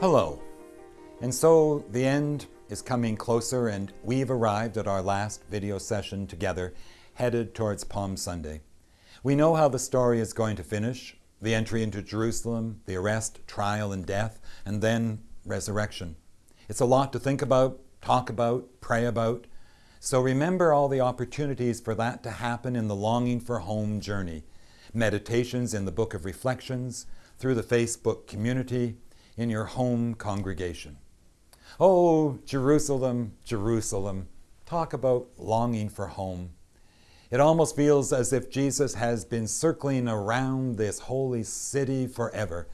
Hello. And so the end is coming closer and we've arrived at our last video session together, headed towards Palm Sunday. We know how the story is going to finish, the entry into Jerusalem, the arrest, trial, and death, and then resurrection. It's a lot to think about, talk about, pray about. So remember all the opportunities for that to happen in the longing for home journey. Meditations in the Book of Reflections, through the Facebook community, in your home congregation. Oh, Jerusalem, Jerusalem, talk about longing for home. It almost feels as if Jesus has been circling around this holy city forever.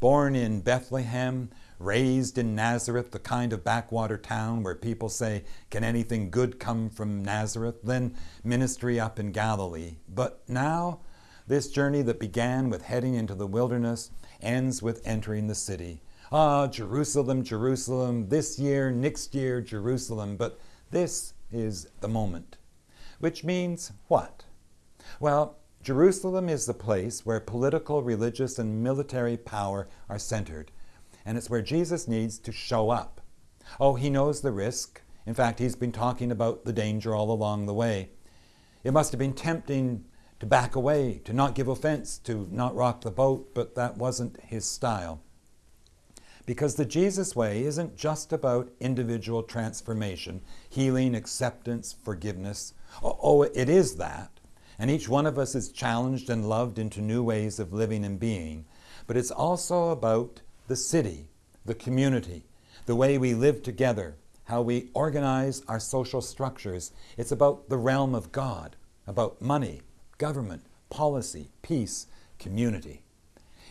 Born in Bethlehem, raised in Nazareth, the kind of backwater town where people say, Can anything good come from Nazareth? Then ministry up in Galilee. But now, this journey that began with heading into the wilderness ends with entering the city. Ah, Jerusalem, Jerusalem, this year, next year, Jerusalem. But this is the moment. Which means what? Well, Jerusalem is the place where political, religious, and military power are centered. And it's where Jesus needs to show up. Oh, he knows the risk. In fact, he's been talking about the danger all along the way. It must have been tempting to back away, to not give offense, to not rock the boat, but that wasn't his style. Because the Jesus way isn't just about individual transformation, healing, acceptance, forgiveness. Oh, oh, it is that. And each one of us is challenged and loved into new ways of living and being. But it's also about the city, the community, the way we live together, how we organize our social structures. It's about the realm of God, about money, government, policy, peace, community.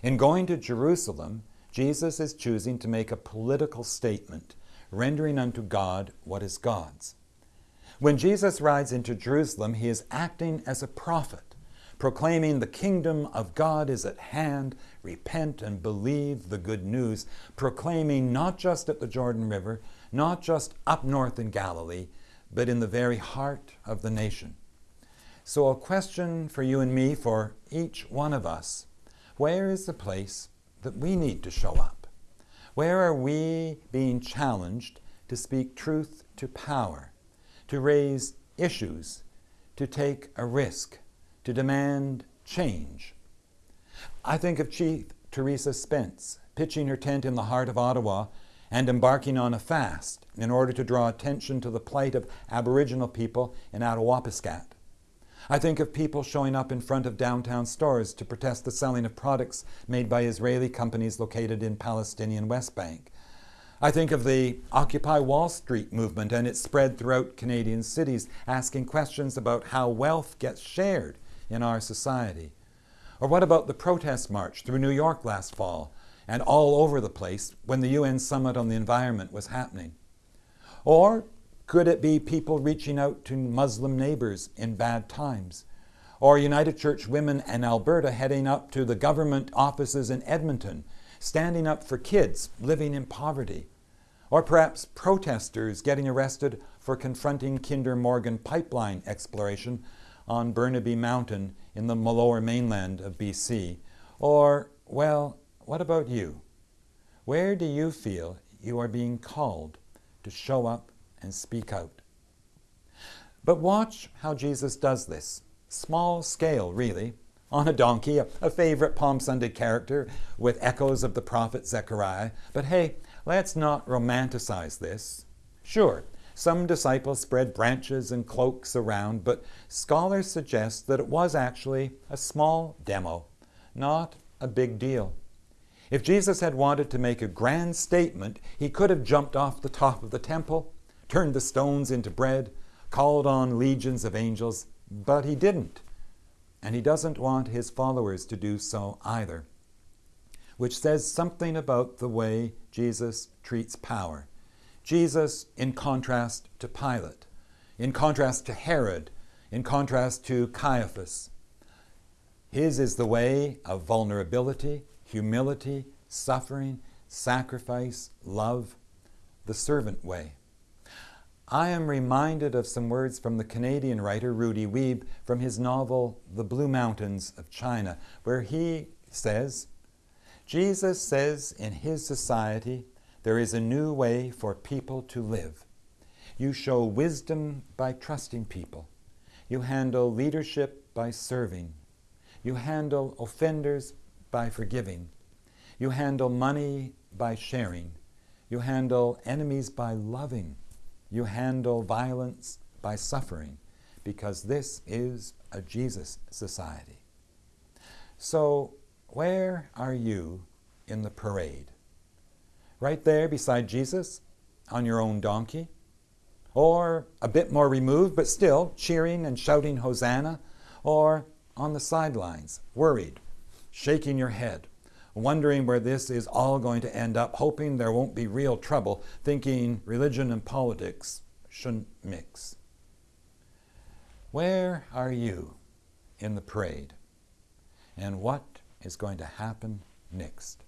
In going to Jerusalem, Jesus is choosing to make a political statement, rendering unto God what is God's. When Jesus rides into Jerusalem, he is acting as a prophet, proclaiming the kingdom of God is at hand, repent and believe the good news, proclaiming not just at the Jordan River, not just up north in Galilee, but in the very heart of the nation. So a question for you and me, for each one of us, where is the place that we need to show up? Where are we being challenged to speak truth to power, to raise issues, to take a risk, to demand change? I think of Chief Theresa Spence pitching her tent in the heart of Ottawa and embarking on a fast in order to draw attention to the plight of Aboriginal people in Attawapiskat. I think of people showing up in front of downtown stores to protest the selling of products made by Israeli companies located in Palestinian West Bank. I think of the Occupy Wall Street movement and its spread throughout Canadian cities, asking questions about how wealth gets shared in our society. Or what about the protest march through New York last fall and all over the place when the UN Summit on the Environment was happening? Or could it be people reaching out to Muslim neighbors in bad times? Or United Church women in Alberta heading up to the government offices in Edmonton, standing up for kids living in poverty? Or perhaps protesters getting arrested for confronting Kinder Morgan pipeline exploration on Burnaby Mountain in the lower mainland of BC? Or, well, what about you? Where do you feel you are being called to show up and speak out. But watch how Jesus does this. Small scale, really. On a donkey, a, a favorite Palm Sunday character with echoes of the prophet Zechariah. But hey, let's not romanticize this. Sure, some disciples spread branches and cloaks around, but scholars suggest that it was actually a small demo, not a big deal. If Jesus had wanted to make a grand statement, he could have jumped off the top of the temple turned the stones into bread, called on legions of angels, but he didn't. And he doesn't want his followers to do so either, which says something about the way Jesus treats power. Jesus in contrast to Pilate, in contrast to Herod, in contrast to Caiaphas. His is the way of vulnerability, humility, suffering, sacrifice, love, the servant way. I am reminded of some words from the Canadian writer Rudy Wiebe from his novel The Blue Mountains of China, where he says, Jesus says in his society There is a new way for people to live. You show wisdom by trusting people. You handle leadership by serving. You handle offenders by forgiving. You handle money by sharing. You handle enemies by loving. You handle violence by suffering, because this is a Jesus society. So, where are you in the parade? Right there beside Jesus on your own donkey? Or a bit more removed, but still cheering and shouting Hosanna? Or on the sidelines, worried, shaking your head, wondering where this is all going to end up, hoping there won't be real trouble, thinking religion and politics shouldn't mix. Where are you in the parade? And what is going to happen next?